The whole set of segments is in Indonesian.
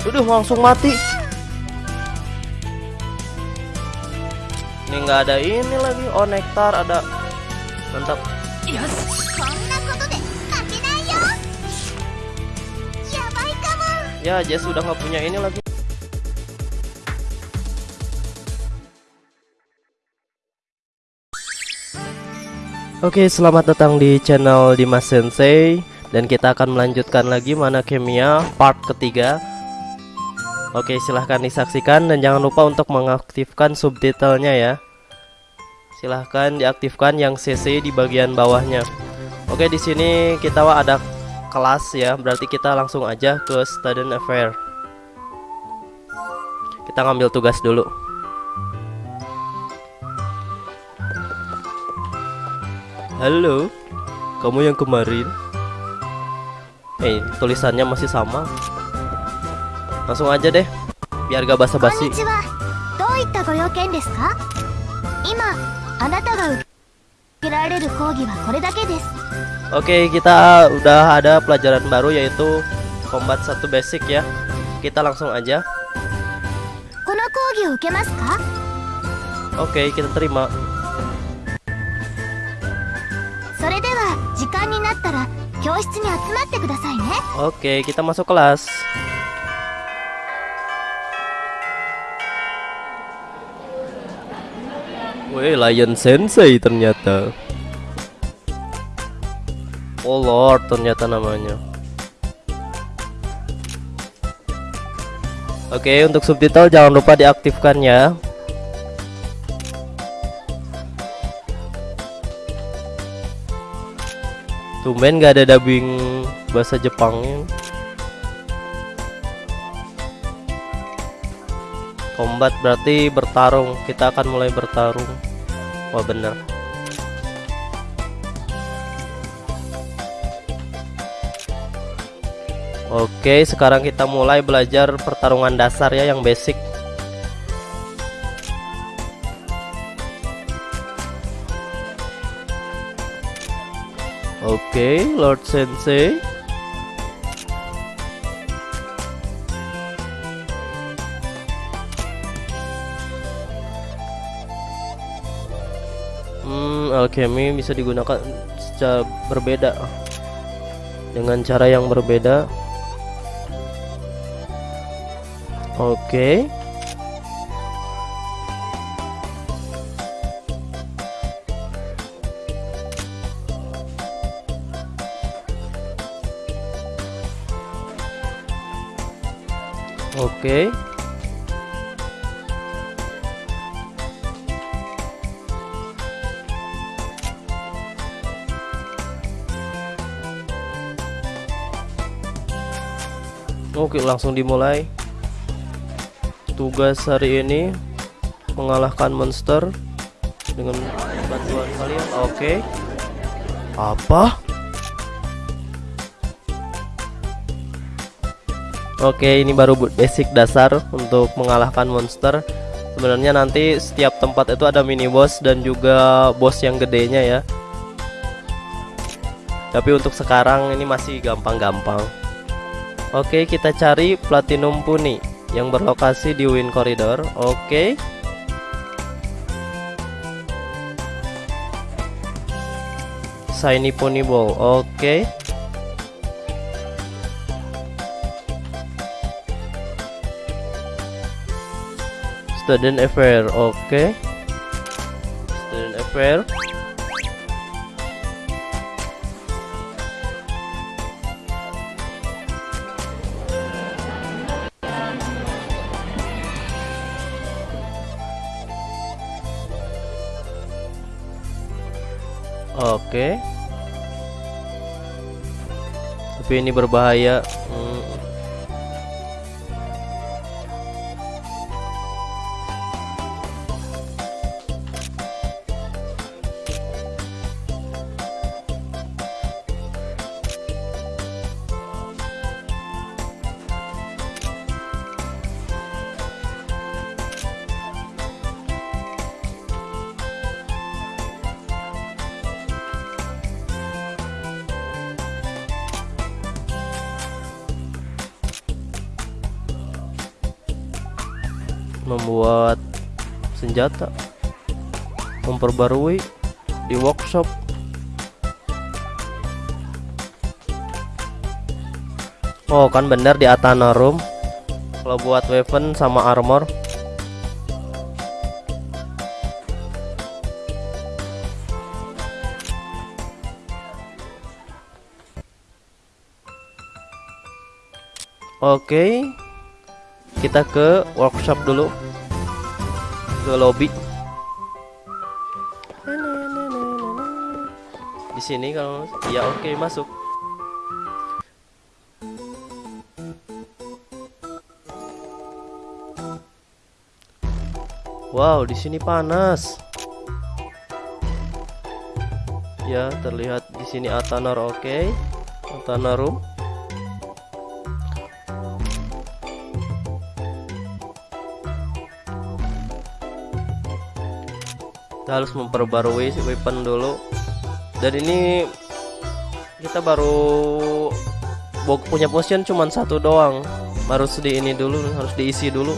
Udah langsung mati. Ini nggak ada ini lagi. Oh nektar ada. Mantap. yes Ya Jess sudah nggak punya ini lagi. Oke, selamat datang di channel Dimas Sensei dan kita akan melanjutkan lagi mana kimia part ketiga Oke, silahkan disaksikan dan jangan lupa untuk mengaktifkan subtitlenya ya. Silahkan diaktifkan yang CC di bagian bawahnya. Oke, di sini kita ada kelas ya, berarti kita langsung aja ke student affair. Kita ngambil tugas dulu. Halo, kamu yang kemarin? Eh, tulisannya masih sama. Langsung aja deh, biar gak こん basa-basi. にちはどういったご用件ですか今あなたが受けられる講義はこれだけです Oke, kita udah ada pelajaran baru yaitu combat satu basic ya. Kita langsung aja. この講義を受けますか Oke, kita terima. それでは時間になったら教室に集まってくださいね Oke, kita masuk kelas. Wih, Lion Sensei ternyata. Oh Lord, ternyata namanya. Oke, untuk subtitle jangan lupa diaktifkan ya. Tumben gak ada dubbing bahasa Jepangnya. Combat berarti bertarung. Kita akan mulai bertarung. Wah bener. Oke, sekarang kita mulai belajar pertarungan dasar ya yang basic. Oke, Lord Sensei. Alchemy bisa digunakan secara berbeda dengan cara yang berbeda. Oke. Oke. Oke, langsung dimulai. Tugas hari ini mengalahkan monster dengan bantuan kalian. Oke. Apa? Oke, ini baru basic dasar untuk mengalahkan monster. Sebenarnya nanti setiap tempat itu ada mini boss dan juga boss yang gedenya ya. Tapi untuk sekarang ini masih gampang-gampang. Oke, kita cari Platinum Puni yang berlokasi di Wind Corridor. Oke. Shiny Pony Ball. Oke. Student Affair. Oke. Student Affair. Oke. Tapi ini berbahaya. Membuat senjata memperbarui di workshop. Oh kan bener di Atana Room. Kalau buat weapon sama armor. Oke kita ke workshop dulu ke lobby di sini kalau ya oke masuk Wow, di sini panas. Ya, terlihat di sini Atanor oke. Okay. Room. Kita harus memperbarui si weapon dulu. Dan ini kita baru punya potion cuma satu doang. Harus di ini dulu, harus diisi dulu.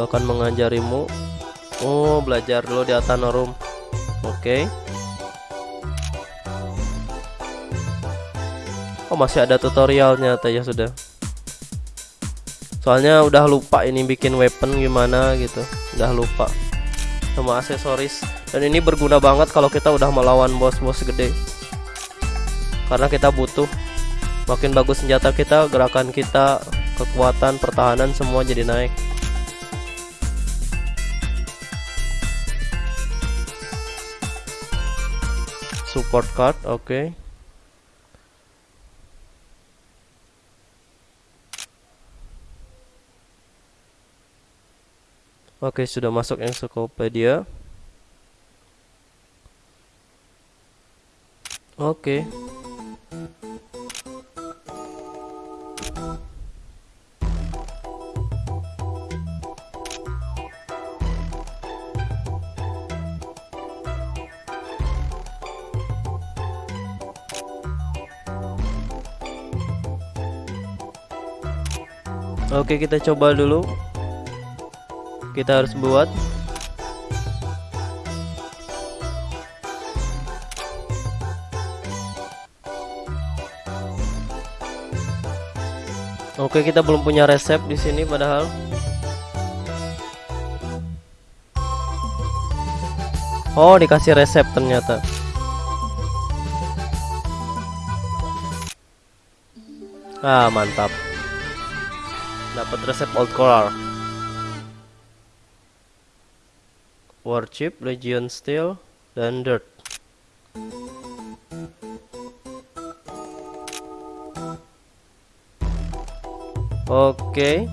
Gua akan mengajarimu. Oh belajar dulu di Atanorum. Oke. Okay. Oh masih ada tutorialnya ya sudah. Soalnya udah lupa ini bikin weapon gimana gitu. Udah lupa. Sama aksesoris. Dan ini berguna banget kalau kita udah melawan bos-bos gede. Karena kita butuh. Makin bagus senjata kita Gerakan kita Kekuatan, pertahanan semua jadi naik support card oke okay. Oke, okay, sudah masuk encyclopedia. Oke. Okay. Oke kita coba dulu. Kita harus buat. Oke kita belum punya resep di sini padahal. Oh dikasih resep ternyata. Ah mantap dapat resep old color warship legion steel dan dirt oke okay.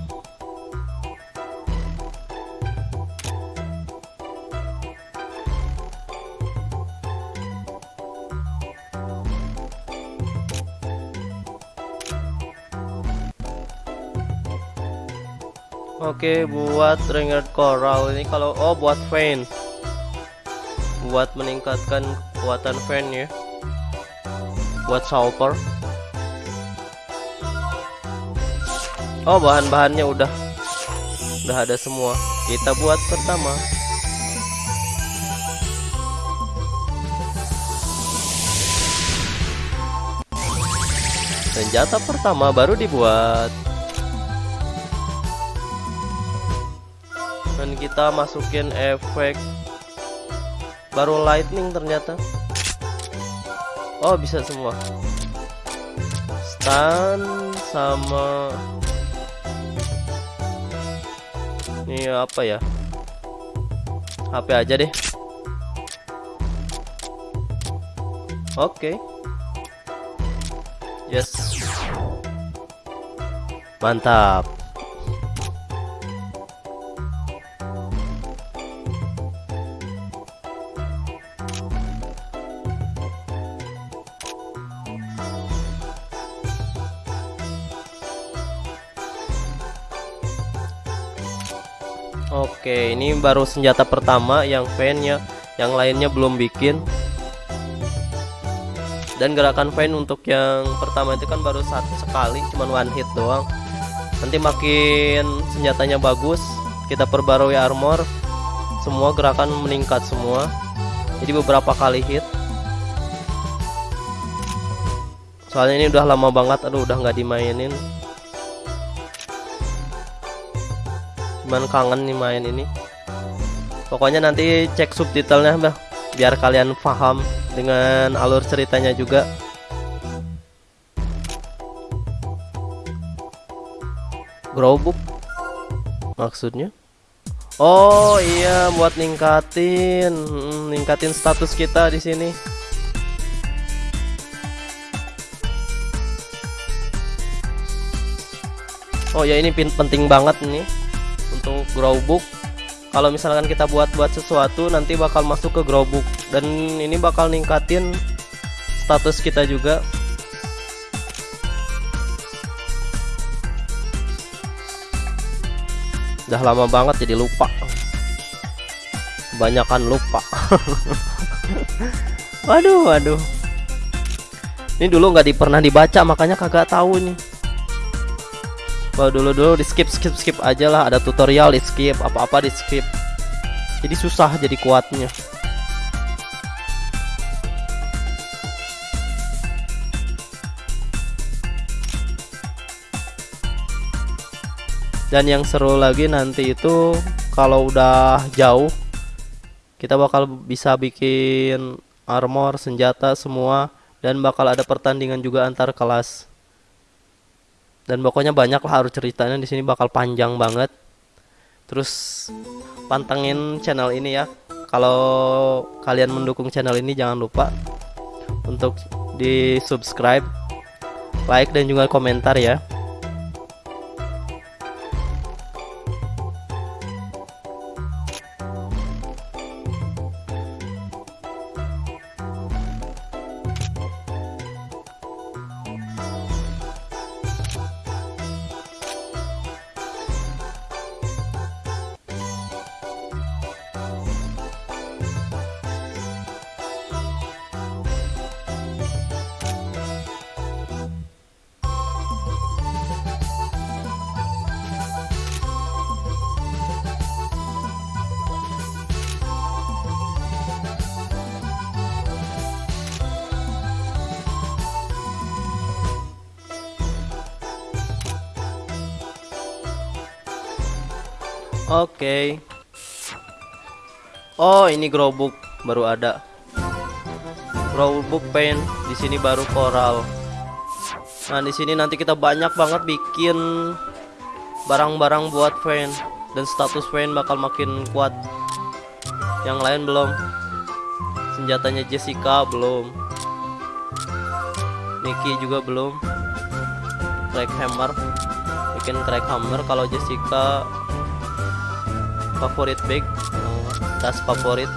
Oke, buat ringed coral ini kalau oh buat fan. Buat meningkatkan kekuatan fan ya. Buat sulfur. Oh, bahan-bahannya udah udah ada semua. Kita buat pertama. Senjata pertama baru dibuat. Kita masukin efek baru lightning ternyata. Oh bisa semua. Stun sama ini apa ya? HP aja deh. Oke. Okay. yes. Mantap baru senjata pertama yang fan ya. Yang lainnya belum bikin. Dan gerakan fan untuk yang pertama itu kan baru satu sekali, cuman one hit doang. Nanti makin senjatanya bagus, kita perbarui armor, semua gerakan meningkat semua. Jadi beberapa kali hit. Soalnya ini udah lama banget, aduh udah nggak dimainin. cuman kangen nih main ini pokoknya nanti cek subtitlenya bah biar kalian paham dengan alur ceritanya juga. Growbook maksudnya? Oh iya buat ningkatin. Hmm, ningkatin status kita di sini. Oh ya ini penting banget nih untuk growbook kalau misalkan kita buat-buat sesuatu nanti bakal masuk ke growbook dan ini bakal ningkatin status kita juga. Udah lama banget jadi lupa. Kebanyakan lupa. Waduh waduh. Ini dulu nggak di, pernah dibaca makanya kagak tahu nih kalau dulu dulu di skip skip skip aja lah. Ada tutorial di skip apa apa di skip. Jadi susah jadi kuatnya. Dan yang seru lagi nanti itu kalau udah jauh kita bakal bisa bikin armor senjata semua dan bakal ada pertandingan juga antar kelas dan pokoknya banyak lah harus ceritanya di sini bakal panjang banget. Terus pantengin channel ini ya. Kalau kalian mendukung channel ini jangan lupa untuk di subscribe like dan juga komentar ya Oke. Oh, ini growbook baru ada. Growbook pen di sini baru coral. Nah, di sini nanti kita banyak banget bikin barang-barang buat fan dan status fan bakal makin kuat. Yang lain belum. Senjatanya Jessica belum. Mickey juga belum. Crack hammer. Bikin crack hammer kalau Jessica favorit bag tas favorit.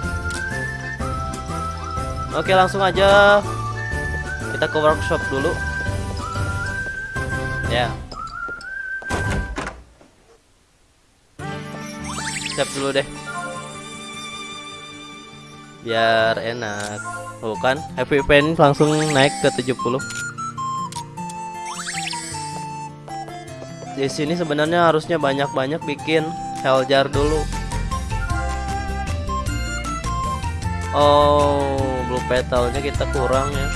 Oke langsung aja. Kita ke workshop dulu. Ya. Siap dulu deh. Biar enak. Oh kan happy pen langsung naik ke 70 di sini sebenarnya harusnya banyak-banyak bikin hell jar dulu. Oh blue petalnya kita kurang ya.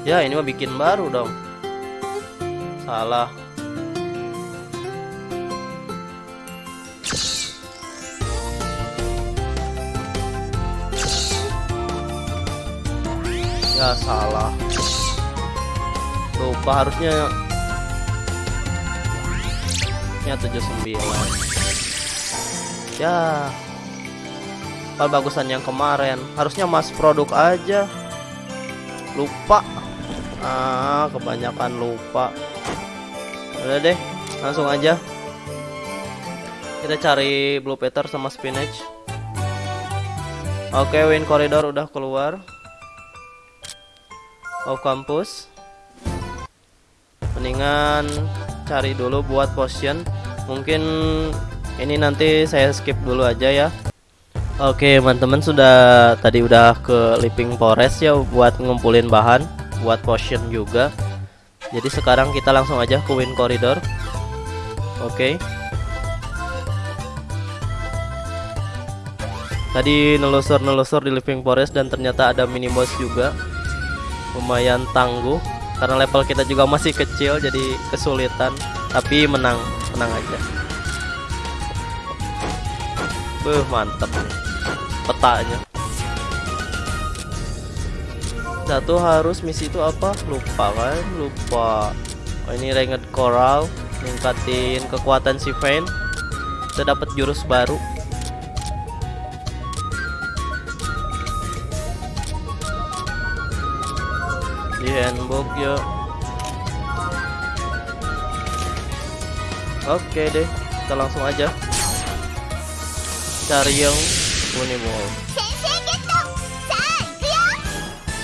Ya ini mah bikin baru dong. Salah. Ya salah. Lupa harusnya nya 79 ya. Kalau bagusan yang kemarin. Harusnya mas produk aja. Lupa. Ah kebanyakan lupa. Udah deh langsung aja. Kita cari blue peter sama spinach. Oke win corridor udah keluar. Off campus. Mendingan cari dulu buat potion mungkin ini nanti saya skip dulu aja ya. Oke teman-teman sudah tadi udah ke Living Forest ya buat ngumpulin bahan buat potion juga. Jadi sekarang kita langsung aja ke Wind Corridor. Oke. Tadi nelusur-nelusur di Living Forest dan ternyata ada mini boss juga. Lumayan tangguh Karena level kita juga masih kecil jadi kesulitan Tapi menang, menang aja. Beuh mantep. Petanya Satu harus misi itu apa? Lupa kan? Lupa. Oh, Ini Ranked Coral Ningkatin kekuatan si Vayne. Kita dapat jurus baru. Di handbook yuk oke deh kita langsung aja. Cari yang Unimall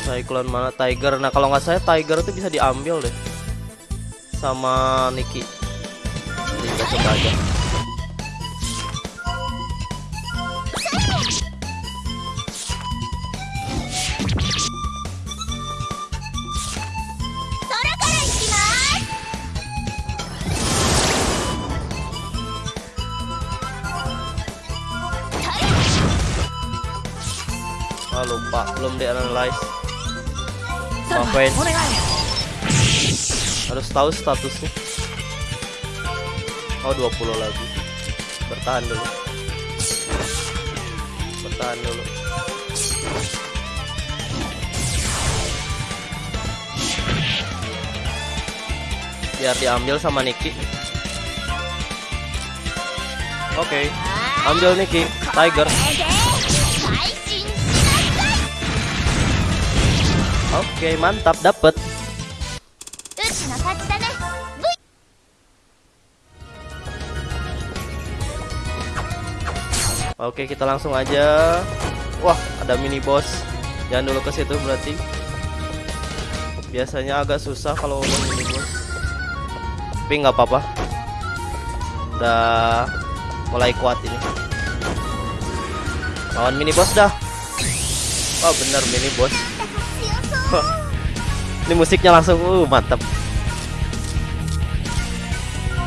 Cyclone mana? Tiger. Nah kalau nggak saya Tiger itu bisa diambil deh. Sama Niki jadi coba aja belum di analyze. Ngapain? Harus tahu statusnya. Oh 20 lagi. Bertahan dulu. Bertahan dulu. Biar diambil sama Niki. Oke, ambil Niki, Tiger. Oke, mantap dapet. Oke, kita langsung aja. Wah, ada mini boss. Jangan dulu ke situ berarti. Biasanya agak susah kalau mini boss. Tapi nggak apa-apa. Udah mulai kuat ini. Lawan mini boss dah. Wah, bener mini boss. Ini musiknya langsung uh mantap.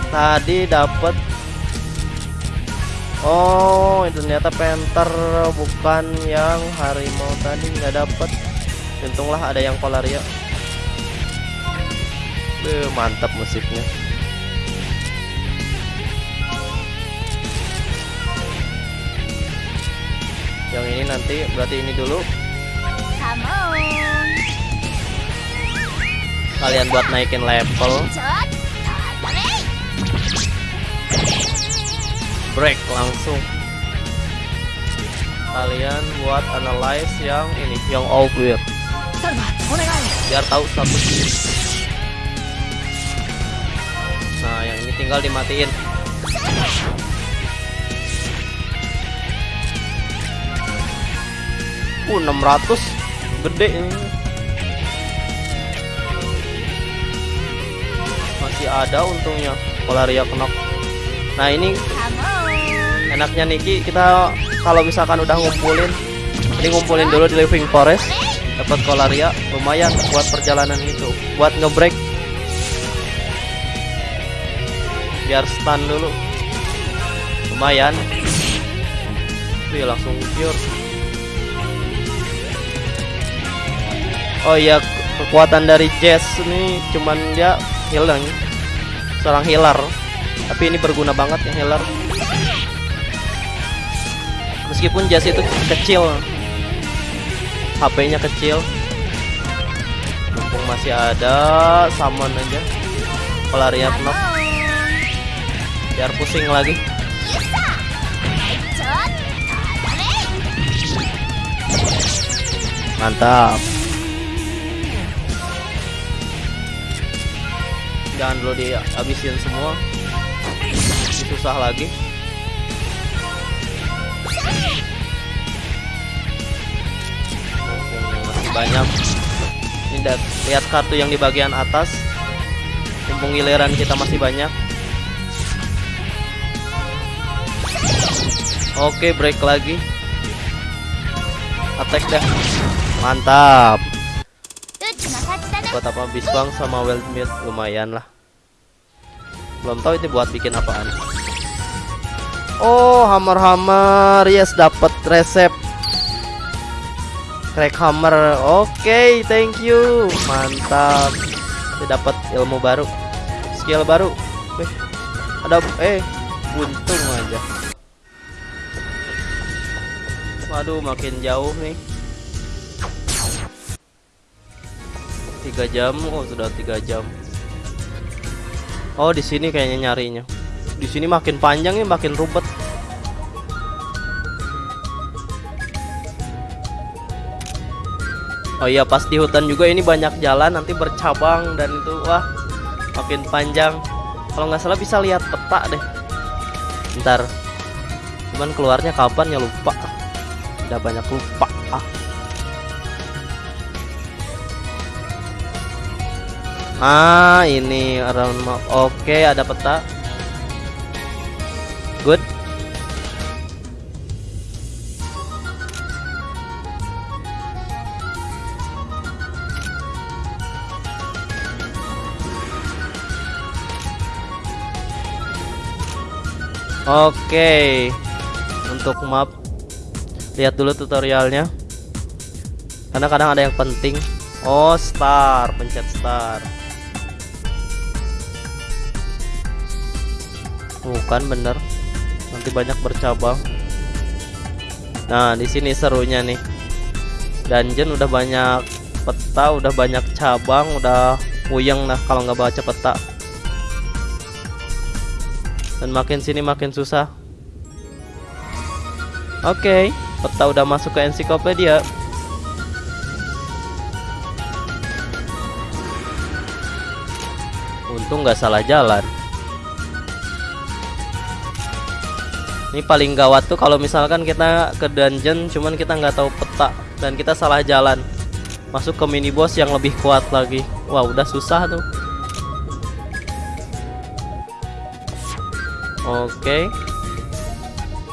Tadi dapat Oh, itu ternyata penter bukan yang harimau tadi nggak dapat. Untunglah ada yang polaria. Uh, mantap musiknya. Yang ini nanti berarti ini dulu. Kalian buat naikin level. Break langsung. Kalian buat analyze yang ini, yang all clear. Biar tahu statusnya. Nah, yang ini tinggal dimatiin. Uh, 600 gede ini. Masih ada untungnya Polaria knock. Nah, ini enaknya Niki kita kalau misalkan udah ngumpulin ini ngumpulin dulu di living forest. Dapat kolaria lumayan buat perjalanan itu. Buat ngebreak. Biar stun dulu. Lumayan. Wih langsung cure Oh iya kekuatan dari Jess ini cuman dia healing seorang healer. Tapi ini berguna banget yang healer. Meskipun jas itu kecil. HP-nya kecil. Mumpung masih ada summon aja. Pelaria knock. Biar pusing lagi. Mantap jangan dulu dihabisin semua. Ini susah lagi. Masih banyak. Ini lihat kartu yang di bagian atas. Mumpung giliran kita masih banyak. Oke break lagi. Attack deh. Mantap buat apa bisbang sama wild meat? Lumayan lah. Belum tahu itu buat bikin apaan. Oh hammer hammer yes dapat resep. Crack hammer. Oke thank you. Mantap. Kita dapat ilmu baru. Skill baru. Wih, ada eh buntung aja. Waduh makin jauh nih tiga jam oh sudah tiga jam. Oh di sini kayaknya nyarinya. Di sini makin panjang ya makin rubet oh iya pas di hutan juga ini banyak jalan nanti bercabang dan itu wah makin panjang. Kalau nggak salah bisa lihat peta deh. Ntar. Cuman keluarnya kapan ya lupa. Udah banyak lupa. ah Ah, ini around map. Oke, ada peta. Good. Oke. Untuk map lihat dulu tutorialnya. Karena kadang ada yang penting. Oh, star, pencet star. Bukan bener. Nanti banyak bercabang. Nah, di sini serunya nih. Dungeon udah banyak peta, udah banyak cabang, udah puyeng nah kalau nggak baca peta. Dan makin sini makin susah. Oke, peta udah masuk ke ensiklopedia. Untung nggak salah jalan. Ini paling gawat tuh kalau misalkan kita ke dungeon cuman kita nggak tahu peta dan kita salah jalan. Masuk ke mini boss yang lebih kuat lagi. Wah, udah susah tuh. Oke.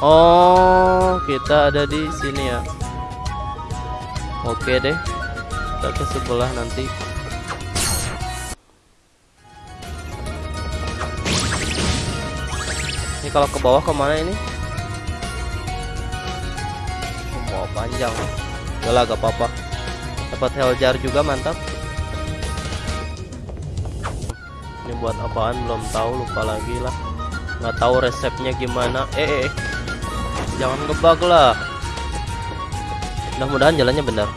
Oh, kita ada di sini ya. Oke deh. Kita ke sebelah nanti. Ini kalau ke bawah ke mana ini? Oh, bawah panjang. Udah lah, gak apa-apa. Dapat hell jar juga mantap. Ini buat apaan belum tahu, lupa lagi lah. Nggak tahu resepnya gimana. Eh, eh, eh. jangan ngebug lah. Mudah-mudahan jalannya benar.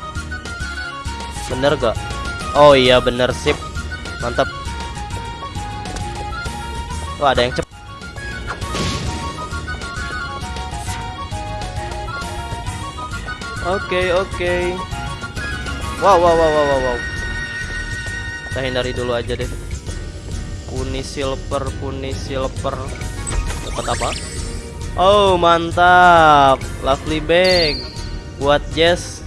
Bener gak? Oh iya bener sip. Mantap. Wah ada yang cepet. Oke oke. Wow wow wow wow wow. wow. Kita hindari dulu aja deh. Puni silver, puni silver. Dapat apa? Oh mantap, lovely bag. Buat Jess.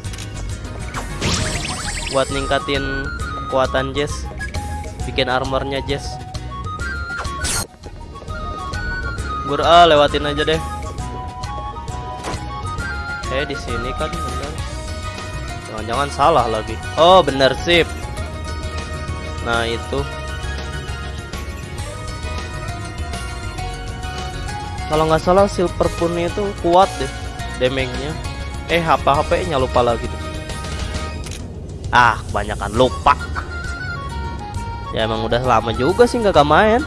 Buat ningkatin kekuatan Jess. Bikin armornya Jess. Gur ah, lewatin aja deh. Eh di sini kan. Jangan-jangan salah lagi. Oh bener sip. Nah itu. Kalau nggak salah silver pun itu kuat deh damage-nya. Eh HP HP-nya lupa lagi deh. Ah kebanyakan lupa. Ya emang udah lama juga sih nggak main.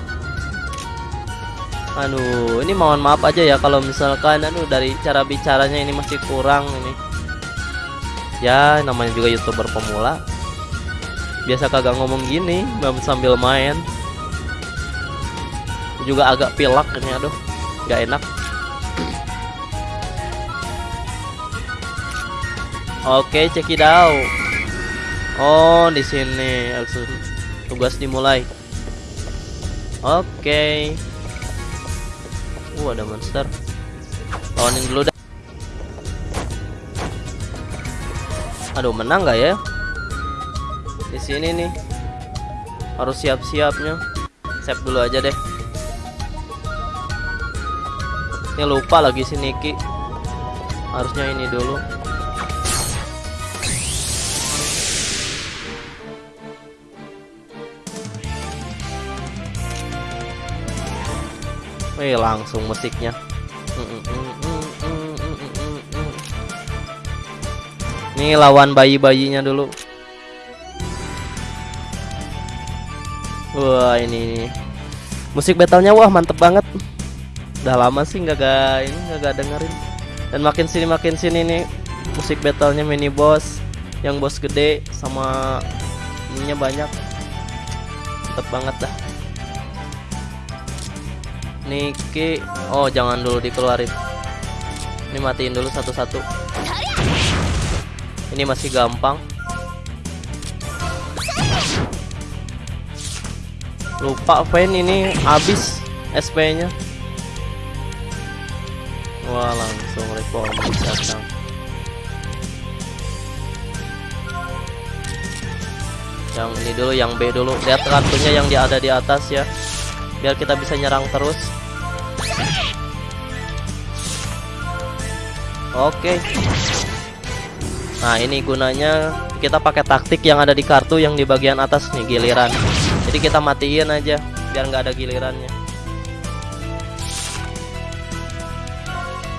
Aduh, ini mohon maaf aja ya kalau misalkan aduh dari cara bicaranya ini masih kurang ini. Ya, namanya juga YouTuber pemula. Biasa kagak ngomong gini, sambil main. Juga agak pilak ini aduh, nggak enak. Oke, check it out. Oh, di sini tugas dimulai. Oke. Uh, ada monster. Lawanin dulu dah. Aduh, menang nggak ya? Di sini nih. Harus siap-siapnya. save dulu aja deh ini lupa lagi si Niki harusnya ini dulu Wih langsung musiknya Ini lawan bayi-bayinya dulu. Wah ini, ini. Musik battlenya wah mantep banget. Udah lama sih nggak gak ini nggak gak dengerin. Dan makin sini makin sini nih Musik battlenya mini boss Yang bos gede sama ininya banyak. Mantep banget dah. Niki Oh jangan dulu dikeluarin. Ini matiin dulu satu-satu Ini masih gampang. Lupa Vayne ini habis SP nya Wah langsung reforming datang. Yang ini dulu yang B dulu. Lihat kartunya yang di ada di atas ya. Biar kita bisa nyerang terus. Oke. Nah, ini gunanya kita pakai taktik yang ada di kartu yang di bagian atas nih giliran. Jadi kita matiin aja biar nggak ada gilirannya.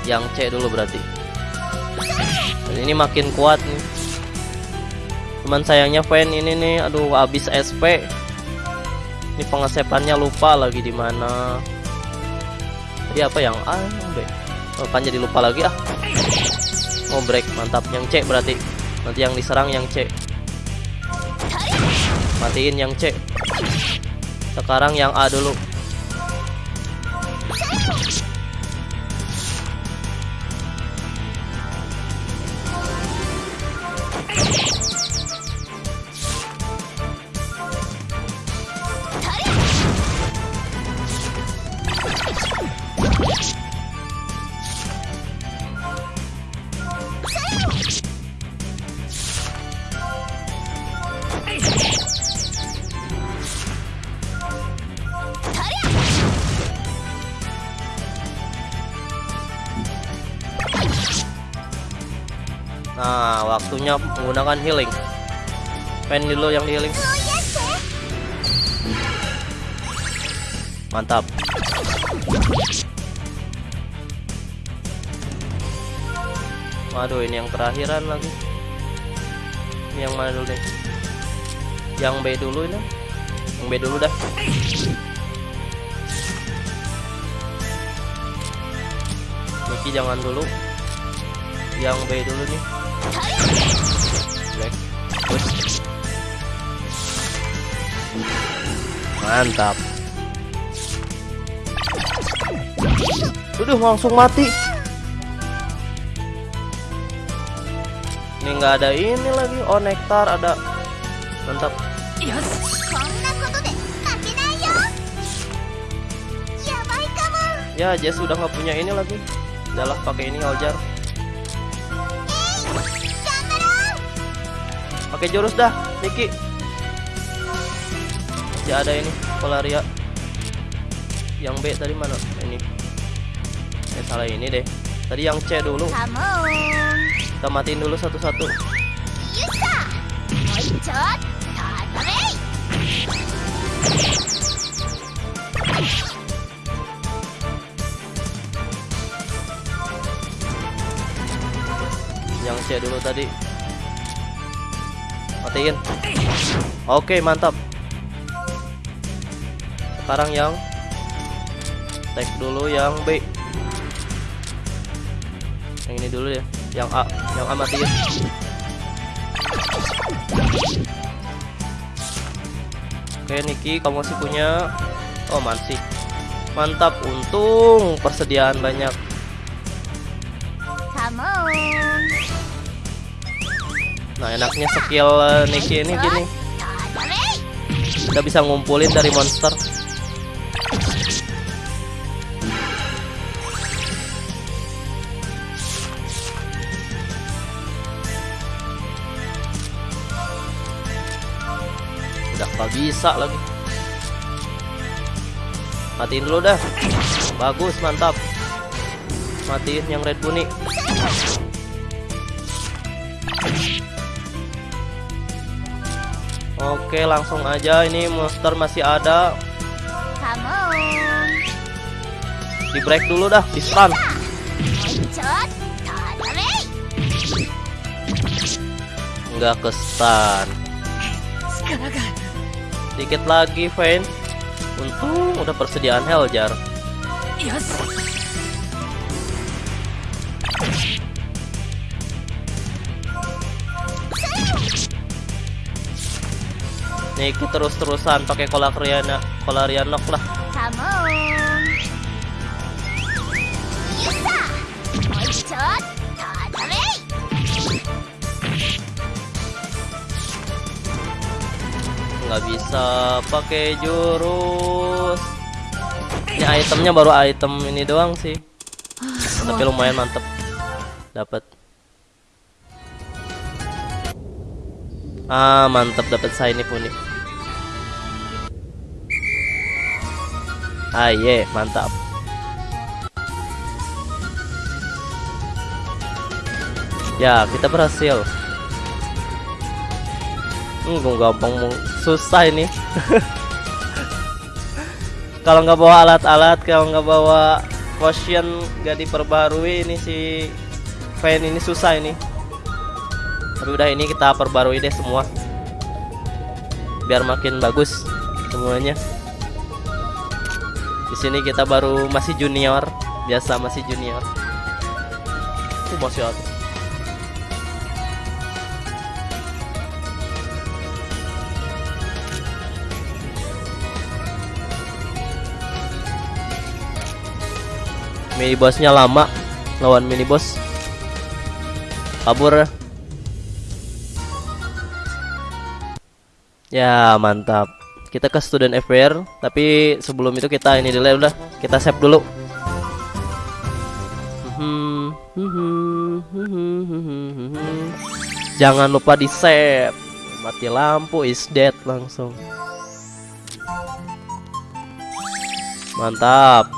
Yang C dulu berarti. Dan ini makin kuat nih. Cuman sayangnya fan ini nih, aduh habis SP. Ini pengesepannya lupa lagi di mana. Jadi apa yang A, yang B? Oh, kan jadi lupa lagi ah. Oh break mantap yang C berarti. Nanti yang diserang yang C. Matiin yang C. Sekarang yang A dulu menggunakan healing. Pen dulu yang di healing. Mantap. Waduh, ini yang terakhiran lagi. Ini yang mana dulu nih? Yang B dulu ini. Yang B dulu dah. Niki jangan dulu. Yang B dulu nih. mantap. Sudah langsung mati. Ini nggak ada ini lagi. Oh nektar ada. Mantap. Ya Jess sudah nggak punya ini lagi. Udahlah, pakai ini aljar. Pakai jurus dah Niki masih ada ini Polaria. Yang B tadi mana? Ini. Eh salah ini deh. Tadi yang C dulu. Kita matiin dulu satu-satu. Yang C dulu tadi. Matiin. Oke, mantap sekarang yang. Tag dulu yang B. Yang ini dulu ya. Yang A. Yang A mati ya. Oke Niki kamu masih punya. Oh masih mantap untung. Persediaan banyak. Nah enaknya skill eh, Niki ini gini. Kita bisa ngumpulin dari monster. bisa lagi. Matiin dulu dah. Bagus mantap. Matiin yang red bunny oke langsung aja. Ini monster masih ada. Di break dulu dah di stun. Nggak ke stun. Sedikit lagi, Vayne. Untung udah persediaan Heljar. Yes. Niki terus-terusan pakai kolak Riana, kolarianok lah. Nggak bisa pakai jurus. Ini itemnya baru item ini doang sih. Tapi lumayan mantep. Dapat ah mantep dapat shiny puni ah ye mantap. Ya kita berhasil. Hmm, gampang mau susah ini. kalau nggak bawa alat-alat, kalau nggak bawa potion nggak diperbarui ini si fan ini susah ini. Tapi udah ini kita perbarui deh semua. Biar makin bagus semuanya. Di sini kita baru masih junior, biasa masih junior. Uh, masih ada. Mini bossnya lama lawan mini boss kabur. Ya mantap. Kita ke student FPR tapi sebelum itu kita ini dulu udah. Kita save dulu. Jangan lupa di save. Mati lampu is dead langsung. Mantap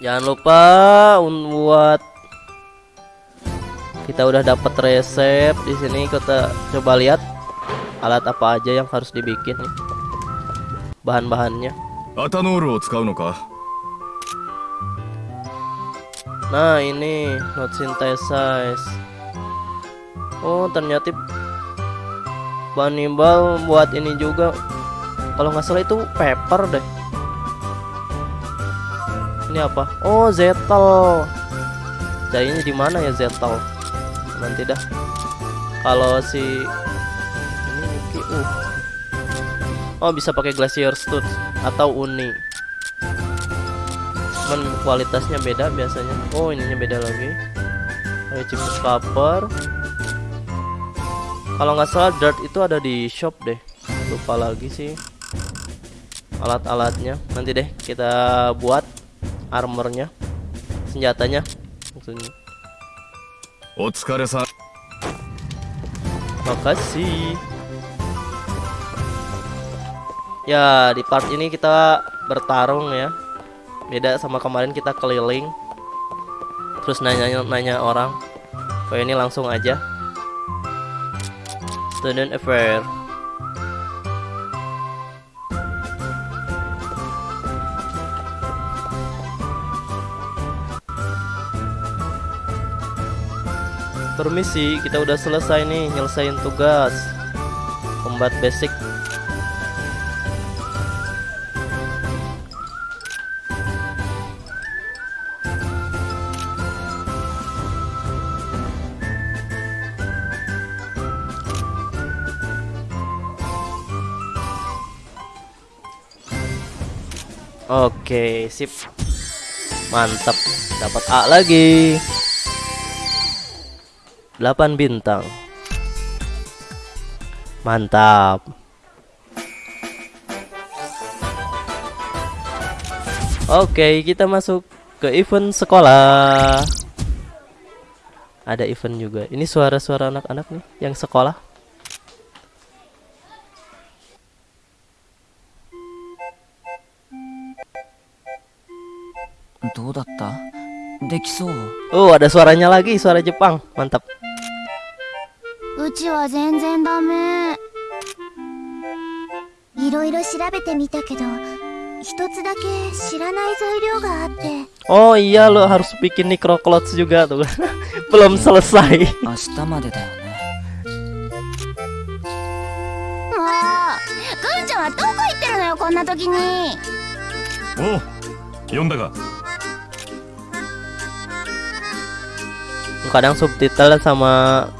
jangan lupa buat kita udah dapat resep di sini kita coba lihat alat apa aja yang harus dibikin bahan-bahannya. Nah ini not synthesize oh ternyata bahan buat ini juga. Kalau nggak salah itu paper deh. Ini apa? Oh, Zetel. Jadinya di mana ya Zetel? Nanti dah. Kalau si ini Niki, uh. Oh, bisa pakai Glacier Stud atau Uni. Cuman kualitasnya beda biasanya. Oh, ininya beda lagi. Ada chipset copper. Kalau nggak salah dirt itu ada di shop deh. Lupa lagi sih alat-alatnya. Nanti deh kita buat armornya senjatanya maksudnya Otsukaresa. Makasih. Ya, di part ini kita bertarung ya. Beda sama kemarin kita keliling. Terus nanya-nanya orang. Kayak ini langsung aja. Student Affair. Permisi, kita udah selesai nih nyelesain tugas Combat basic Oke, sip. Mantap. Dapat A lagi. 8 bintang. Mantap. Oke kita masuk ke event sekolah. Ada event juga. Ini suara-suara anak-anak nih yang sekolah. Oh ada suaranya lagi suara Jepang. Mantap. うちは全然ダメいろいろ調べてみたけど一つだけ知らない材料があって Oh iya lo harus bikin Necroclots juga tuh. Belum selesai. 明日までだよねもうぐんちゃんはどこ行ってるのよこんな時におう読んだか？Kadang subtitle sama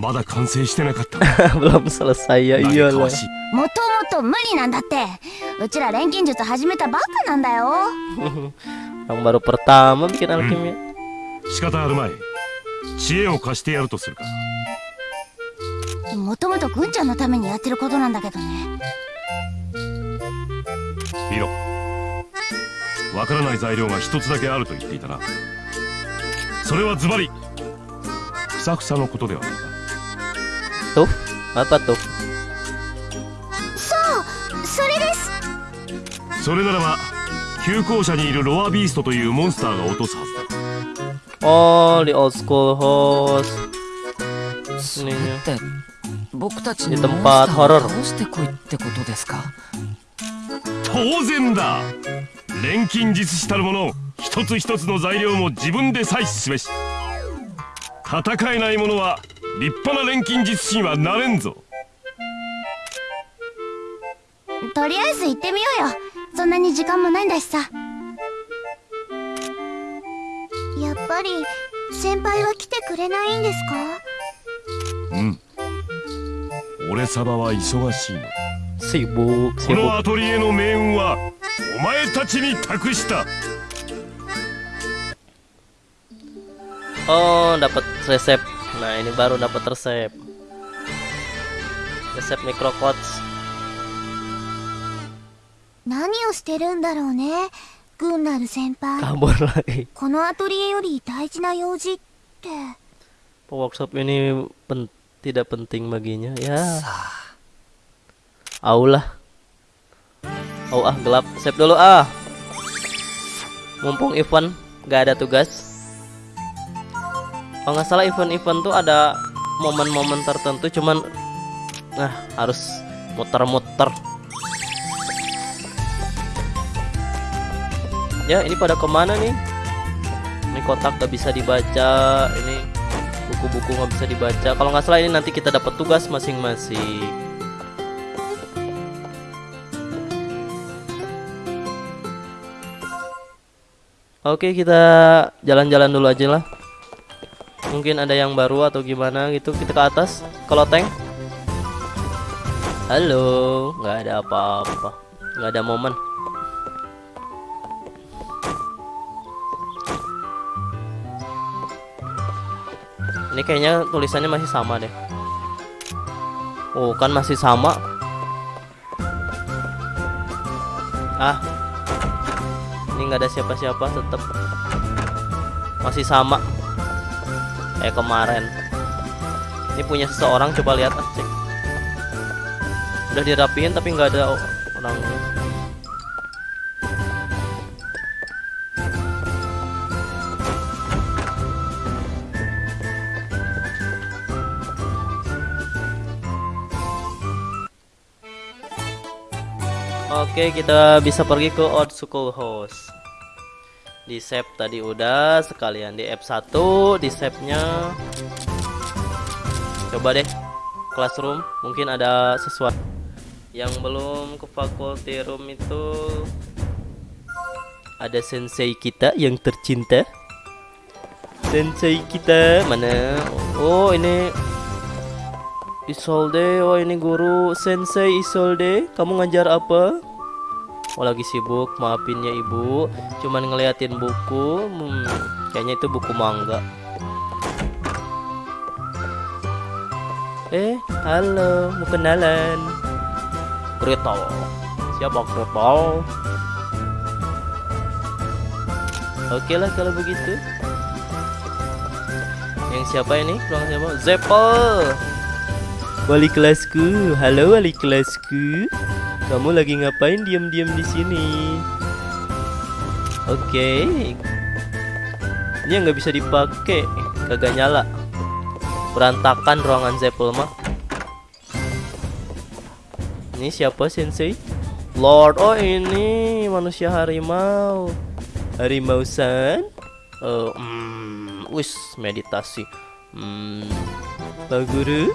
まだ完成してなかった。Belum selesai もともと無理なんだって。うちら錬金術始めたばっかなんだよ。Yang baru pertama bikin alkimia. 仕方あるまい。知恵を貸してやるとするか。もともとぐんちゃんのためにやってることなんだけどね。見ろ。わからない材料が一つだけあると言っていたな。それはズバリ。ふさふさのことではない。か Tuh, apa tuh? そうそれですそれならば急行車にいるロアビーストというモンスターが落とすはずだ Oh, di old school host. それ.って僕たちにモンスターを倒してこいってことですか？当然だ錬金術師たるもの一つ一つの材料も自分で採取すべし戦えない者は立派な錬金術師にはなれんぞ。とりあえず行ってみようよ。そんなに時間もないんだしさ。やっぱり先輩は来てくれないんですか？うん。俺様は忙しいの。こ.のアトリエの命運はお前たちに託した。Oh, dapat resep. Nah, ini baru dapat resep. Resep microquartz. 何をしてるんだろうねグンナル先輩 Kabur lagi. このアトリエより大事な用事って Workshop ini pen- tidak penting baginya. Ya. Aulah. Oh ah gelap. Save dulu ah. Mumpung event nggak ada tugas. Kalau nggak salah event-event tuh ada momen-momen tertentu cuman nah harus muter-muter. Ya ini pada ke mana nih? Ini kotak gak bisa dibaca. Ini buku-buku nggak bisa dibaca. Kalau nggak salah ini nanti kita dapat tugas masing-masing. Oke kita jalan-jalan dulu aja lah. Mungkin ada yang baru atau gimana gitu. Kita ke atas. Kalau tank. Halo, nggak ada apa-apa. Nggak ada momen. Ini kayaknya tulisannya masih sama deh. Oh, kan masih sama. Ah. Ini nggak ada siapa-siapa tetap. Masih sama. Kayak kemarin. Ini punya seseorang coba lihat ah, cek. Udah dirapiin tapi nggak ada o- orangnya. Oke, kita bisa pergi ke Old School House. Di save tadi udah, sekalian di F1 di save-nya. Coba deh classroom, mungkin ada sesuatu yang belum ke faculty room itu ada sensei kita yang tercinta. Sensei kita mana? Oh, ini Isolde, oh ini guru Sensei Isolde, kamu ngajar apa? Oh lagi sibuk, maafin ya ibu Cuman ngeliatin buku hmm, Kayaknya itu buku manga Eh, halo, mau kenalan. Krito. Siapa Krito? Oke lah kalau begitu. Yang siapa ini? Ruang siapa? Zeppel. Wali kelasku. Halo wali kelasku. Kamu lagi ngapain diam-diam di sini? Oke. Ini yang nggak bisa dipakai. Kagak nyala. Berantakan ruangan Zeppel mah. Ini siapa sensei? Lord, oh ini manusia harimau. Harimau san? Oh, hmm, wis meditasi. Hmm, Pak Guru,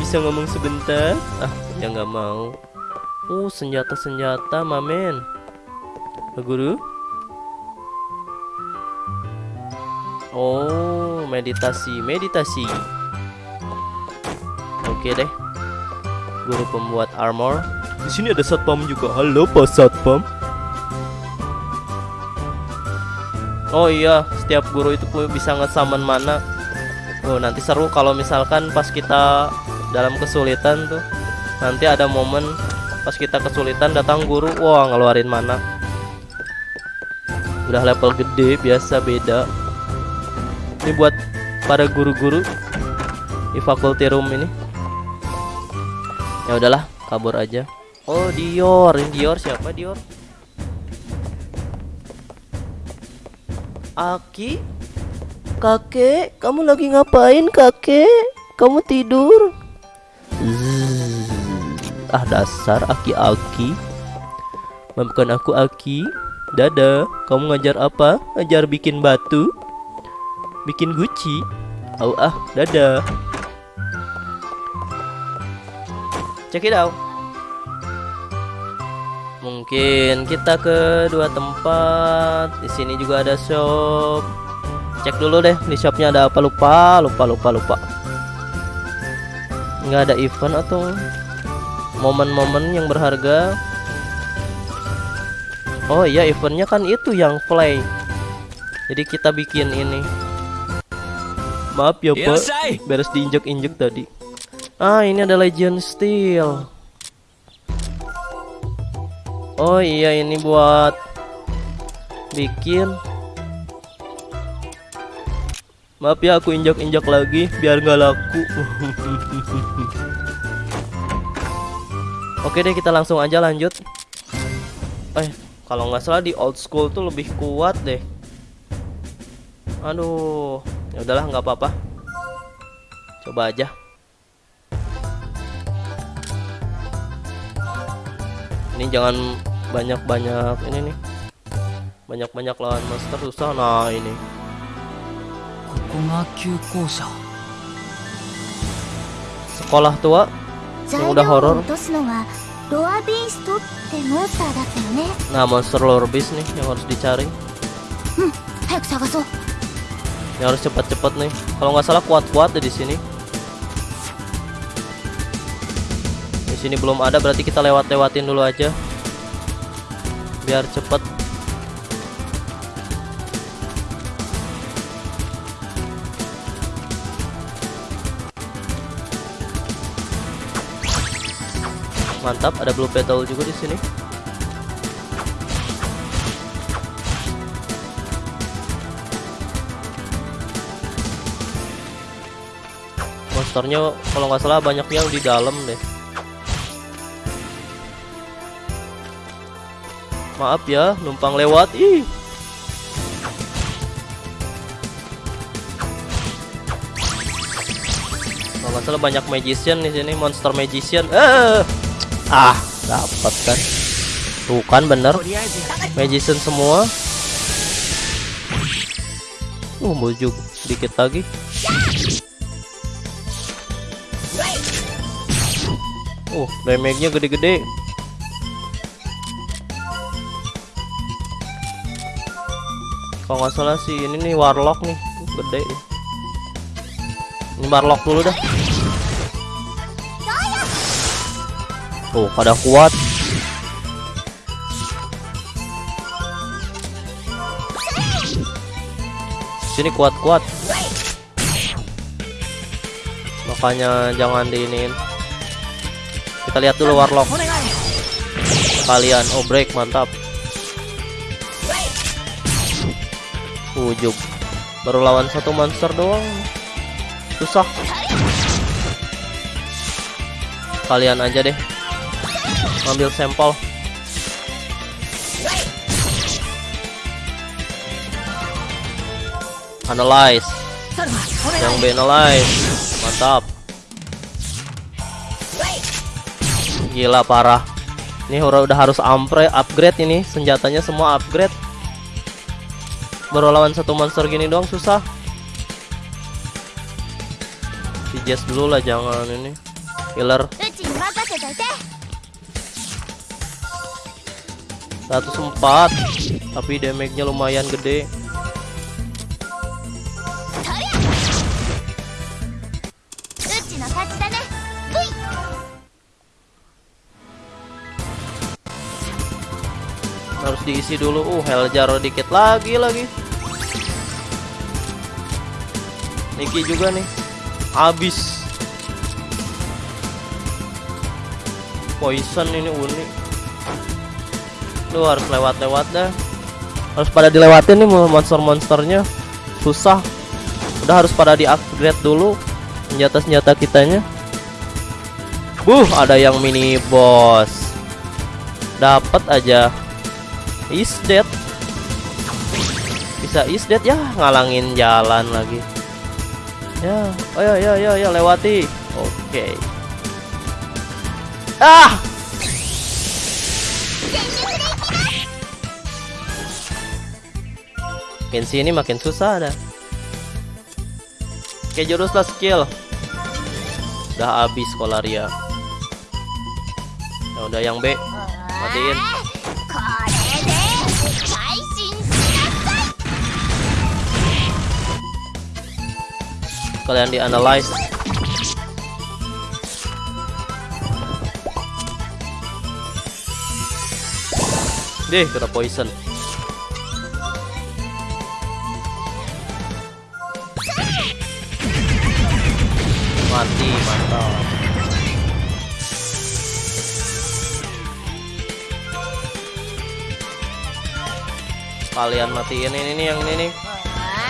bisa ngomong sebentar? Ah, ya nggak mau. Oh, senjata-senjata, mamen. Pak Guru? Oh, meditasi, meditasi. Oke deh. Guru pembuat armor. Di sini ada satpam juga. Halo, Pak Satpam. Oh iya, setiap guru itu pu- bisa ngesaman mana. Oh, nanti seru kalau misalkan pas kita dalam kesulitan tuh. Nanti ada momen pas kita kesulitan datang guru, wah ngeluarin mana. Udah level gede, biasa beda. Ini buat para guru-guru di faculty room ini. Ya udahlah, kabur aja. Oh, Dior. Ini Dior siapa Dior? Aki? Kakek, kamu lagi ngapain, Kakek? Kamu tidur? Ah, dasar aki-aki. Maafkan aku, Aki. Dadah, kamu ngajar apa? Ngajar bikin batu? Bikin guci? Au ah, dadah. Check it out. Mungkin kita ke dua tempat. Di sini juga ada shop. Cek dulu deh di shopnya ada apa lupa, lupa, lupa, lupa. Nggak ada event atau momen-momen yang berharga. Oh iya eventnya kan itu yang play. Jadi kita bikin ini. Maaf ya pak, beres diinjek-injek tadi. Ah ini ada Legend Steel. Oh iya ini buat bikin. Maaf ya aku injak-injak lagi biar nggak laku. Oke deh kita langsung aja lanjut. Eh kalau nggak salah di old school tuh lebih kuat deh. Aduh ya udahlah nggak apa-apa. Coba aja. Ini jangan banyak-banyak ini nih. Banyak-banyak lawan monster susah. Nah ini. Sekolah tua yang udah horor. Nah, monster lore beast nih yang harus dicari. Yang harus cepat-cepat nih. Kalau nggak salah kuat-kuat di sini. Di sini belum ada, berarti kita lewat-lewatin dulu aja. Biar cepet. Mantap, ada blue petal juga di sini. Monsternya kalau nggak salah banyak yang di dalam deh. Maaf ya, numpang lewat. Ih. Kalau nggak salah banyak magician di sini, monster magician. Eh. Ah, dapat kan. Tuh kan bener. Magician semua. Uh, bujuk sedikit lagi. Uh, damage-nya gede-gede. Kalau nggak salah sih ini nih warlock nih, gede. Ini warlock dulu dah. Tuh, pada kuat. Sini kuat-kuat. Makanya jangan diinin. Kita lihat dulu warlock. Kalian. Oh break. Mantap. Ujung baru lawan satu monster doang. Susah. Kalian aja deh ambil sampel. Analyze. Yang B analyze. Mantap. Gila parah. Ini udah harus ampre upgrade ini. Senjatanya semua upgrade. Baru lawan satu monster gini doang susah. Jazz dulu lah jangan ini. Healer 104 tapi damage-nya lumayan gede. Harus diisi dulu. Uh Heljar dikit lagi lagi. Niki juga nih. Habis. Poison ini unik lu harus lewat-lewat dah harus pada dilewatin nih monster-monsternya susah udah harus pada di upgrade dulu senjata-senjata kitanya Buh, ada yang mini boss. Dapat aja. Is dead. Bisa is dead ya, ngalangin jalan lagi. Ya, oh ya ya ya ya lewati. Oke. Ah! Makin sini makin susah dah. Oke juruslah skill. Udah habis sekolah Ya udah yang B. Matiin. Kalian di analyze. Deh, kena poison. mati mantap. Kalian matiin ini nih yang ini nih.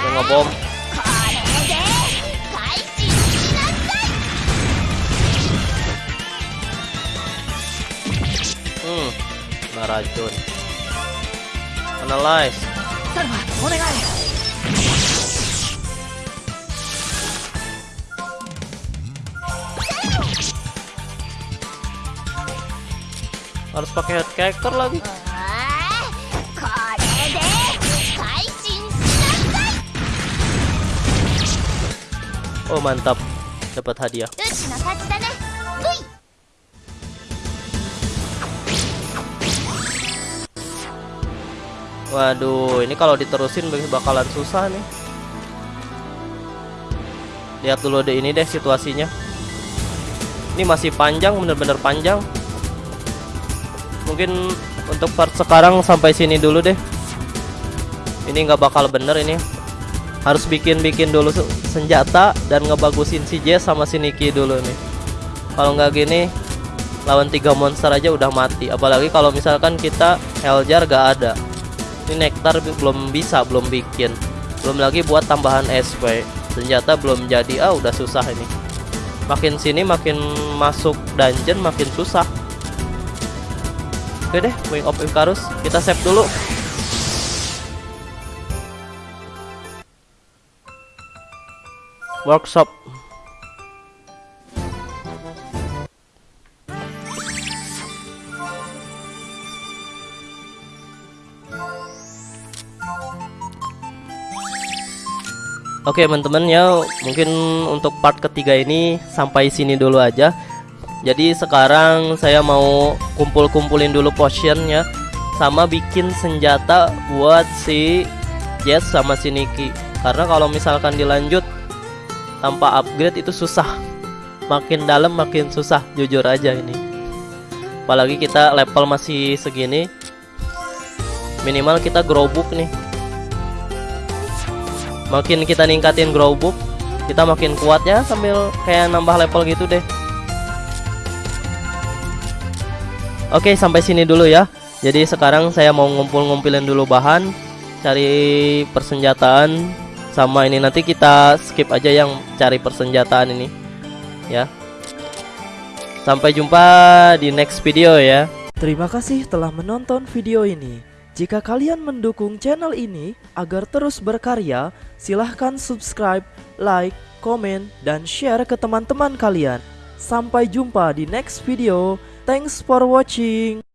Yang ngebom. Hmm naracun. Analyze. harus pakai head character lagi Oh mantap, dapat hadiah. Waduh, ini kalau diterusin bakalan susah nih. Lihat dulu deh ini deh situasinya. Ini masih panjang, bener-bener panjang. Mungkin untuk part sekarang sampai sini dulu deh. Ini nggak bakal bener ini. Harus bikin-bikin dulu se- senjata dan ngebagusin si Jess sama si Nikki dulu nih. Kalau nggak gini, lawan tiga monster aja udah mati. Apalagi kalau misalkan kita Heljar gak ada ini nektar belum bisa belum bikin belum lagi buat tambahan SP senjata belum jadi ah udah susah ini makin sini makin masuk dungeon makin susah oke deh Wing of Icarus. Kita save dulu. Workshop. Oke teman-teman ya mungkin untuk part ketiga ini sampai sini dulu aja Jadi sekarang saya mau kumpul-kumpulin dulu potion ya Sama bikin senjata buat si Jess sama si Nikki. Karena kalau misalkan dilanjut tanpa upgrade itu susah. Makin dalam makin susah jujur aja ini. Apalagi kita level masih segini Minimal kita grow book nih. Makin kita ningkatin grow book kita makin kuat ya sambil kayak nambah level gitu deh Oke sampai sini dulu ya Jadi sekarang saya mau ngumpul-ngumpulin dulu bahan Cari persenjataan Sama ini nanti kita skip aja yang cari persenjataan ini Ya Sampai jumpa di next video ya Terima kasih telah menonton video ini. Jika kalian mendukung channel ini agar terus berkarya, silahkan subscribe, like, komen, dan share ke teman-teman kalian. Sampai jumpa di next video. Thanks for watching.